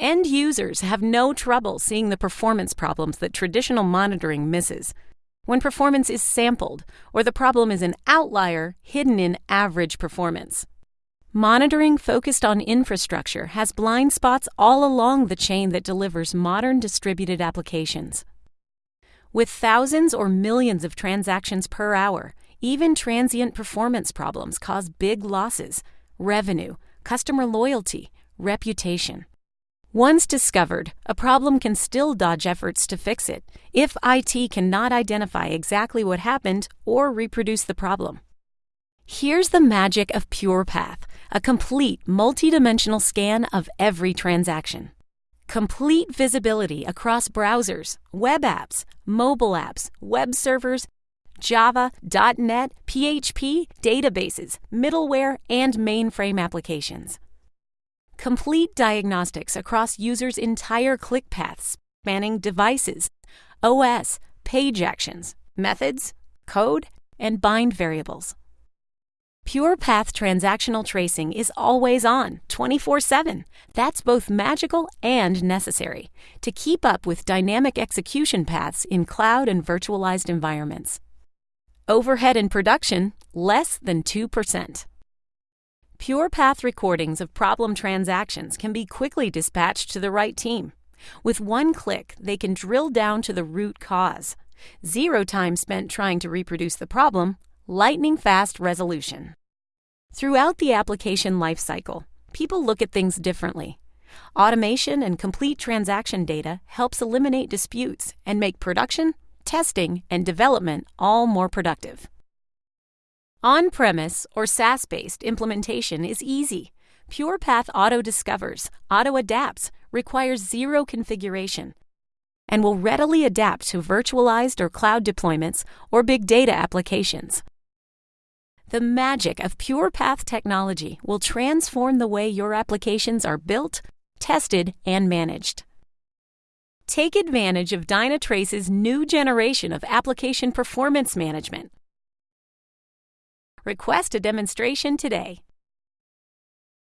End users have no trouble seeing the performance problems that traditional monitoring misses. When performance is sampled, or the problem is an outlier hidden in average performance. Monitoring focused on infrastructure has blind spots all along the chain that delivers modern distributed applications. With thousands or millions of transactions per hour, even transient performance problems cause big losses, revenue, customer loyalty, reputation. Once discovered, a problem can still dodge efforts to fix it if IT cannot identify exactly what happened or reproduce the problem. Here's the magic of PurePath, a complete multidimensional scan of every transaction. Complete visibility across browsers, web apps, mobile apps, web servers, Java, .NET, PHP, databases, middleware, and mainframe applications complete diagnostics across users' entire click paths, spanning devices, OS, page actions, methods, code, and bind variables. PurePath transactional tracing is always on, 24 7. That's both magical and necessary to keep up with dynamic execution paths in cloud and virtualized environments. Overhead in production, less than 2%. PurePath recordings of problem transactions can be quickly dispatched to the right team. With one click, they can drill down to the root cause. Zero time spent trying to reproduce the problem, lightning fast resolution. Throughout the application lifecycle, people look at things differently. Automation and complete transaction data helps eliminate disputes and make production, testing, and development all more productive. On premise or SaaS based implementation is easy. PurePath auto discovers, auto adapts, requires zero configuration, and will readily adapt to virtualized or cloud deployments or big data applications. The magic of PurePath technology will transform the way your applications are built, tested, and managed. Take advantage of Dynatrace's new generation of application performance management Request a demonstration today.